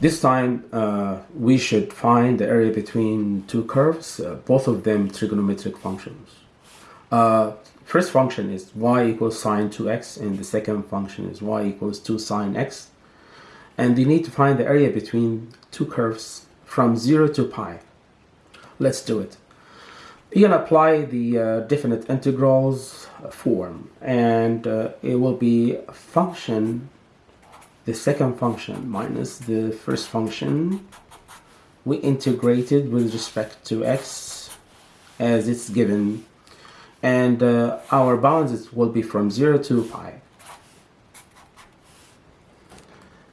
This time uh, we should find the area between two curves, uh, both of them trigonometric functions. Uh, first function is y equals sine 2x and the second function is y equals 2 sine x. And you need to find the area between two curves from 0 to pi. Let's do it. You can apply the uh, definite integrals form and uh, it will be function the second function minus the first function we integrated with respect to x as it's given. And uh, our bounds will be from 0 to pi.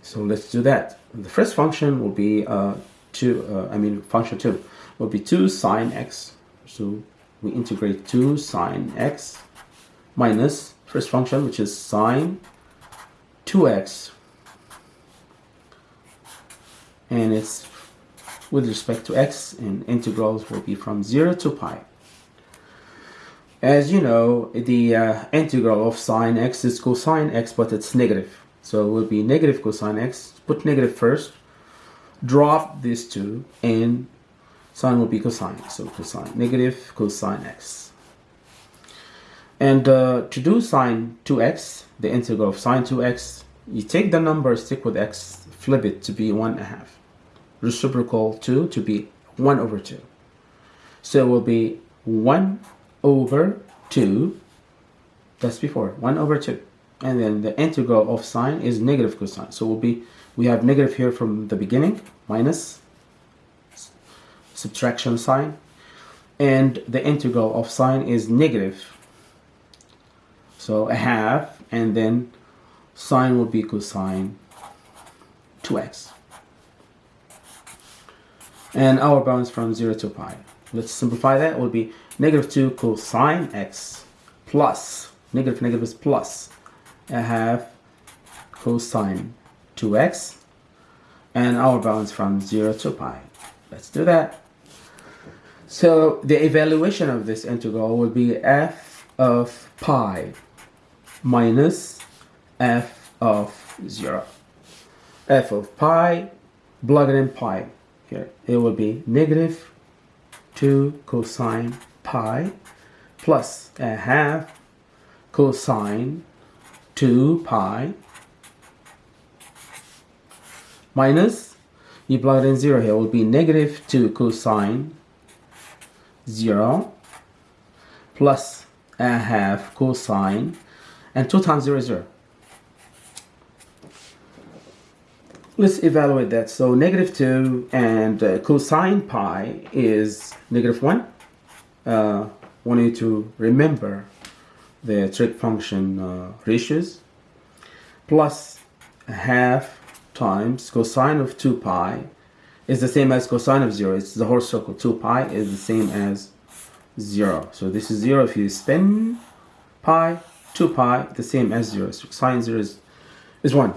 So let's do that. The first function will be uh, 2 uh, I mean function 2 will be 2 sine x. So we integrate 2 sine x minus first function which is sine 2x and it's with respect to x and integrals will be from 0 to pi. As you know, the uh, integral of sine x is cosine x, but it's negative. So it will be negative cosine x. Put negative first, drop these two, and sine will be cosine. So cosine, negative cosine x. And uh, to do sine 2x, the integral of sine 2x, you take the number, stick with x, flip it to be 1 half reciprocal 2 to be 1 over 2. So it will be 1 over 2, that's before, 1 over 2. And then the integral of sine is negative cosine. So will be, we have negative here from the beginning, minus subtraction sign. And the integral of sine is negative. So a half, and then sine will be cosine 2x and our bounds from 0 to pi. Let's simplify that. It will be negative 2 cosine x plus, negative negative is plus, I have cosine 2x and our bounds from 0 to pi. Let's do that. So the evaluation of this integral will be f of pi minus f of 0. f of pi, plug it in pi here it will be negative 2 cosine pi plus a half cosine 2 pi minus you plug in 0 here will be negative 2 cosine 0 plus a half cosine and 2 times 0 is 0 Let's evaluate that. So negative 2 and uh, cosine pi is negative 1. Uh, want you to remember the trig function uh, ratios plus half times cosine of 2 pi is the same as cosine of 0. It's the whole circle. 2 pi is the same as 0. So this is 0 if you spin pi. 2 pi the same as 0. So sine 0 is, is 1.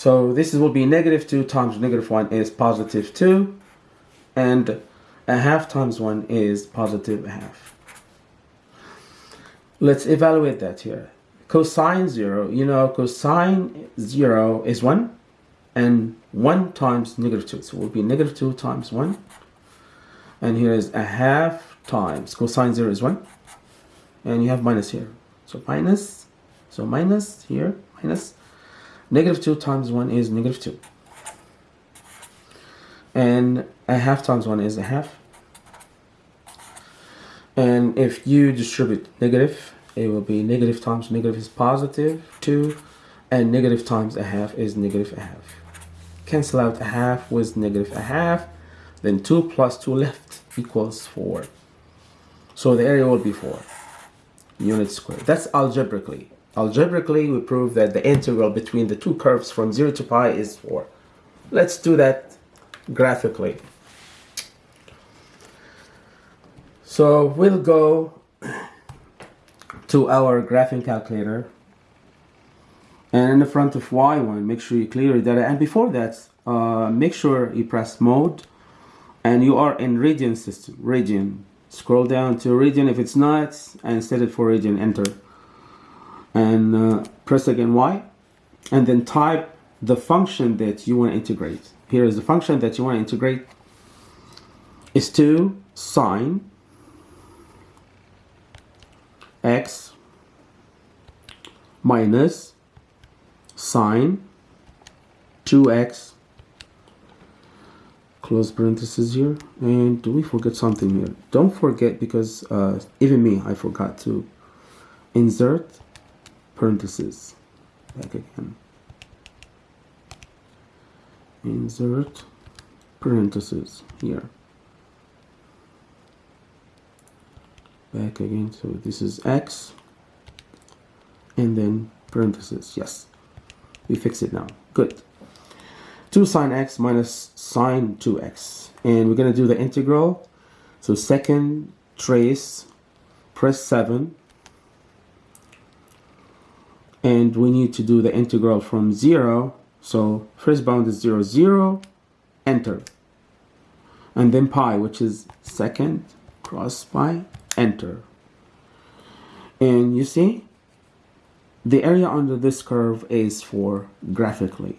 So this will be negative 2 times negative 1 is positive 2. And a half times 1 is positive half. Let's evaluate that here. Cosine 0, you know cosine 0 is 1. And 1 times negative 2. So it will be negative 2 times 1. And here is a half times cosine 0 is 1. And you have minus here. So minus. So minus here. Minus Negative 2 times 1 is negative 2. And a half times 1 is a half. And if you distribute negative, it will be negative times negative is positive 2. And negative times a half is negative a half. Cancel out a half with negative a half. Then 2 plus 2 left equals 4. So the area will be 4 units squared. That's algebraically. Algebraically, we prove that the integral between the two curves from 0 to pi is 4. Let's do that graphically. So we'll go to our graphing calculator. And in the front of y1 make sure you clear your data. And before that uh, make sure you press mode. And you are in radian system radian. Scroll down to radian if it's not and set it for radian enter and uh, press again Y and then type the function that you want to integrate. Here is the function that you want to integrate. Is 2 sine x minus sine 2x close parentheses here. And do we forget something here? Don't forget because uh, even me I forgot to insert parentheses back again. Insert parentheses here. Back again so this is x and then parentheses yes. We fix it now. Good. 2 sine x minus sine 2x and we're going to do the integral. So second trace press 7 and we need to do the integral from 0 so first bound is 0 0 enter. And then pi which is second cross pi enter. And you see the area under this curve is four graphically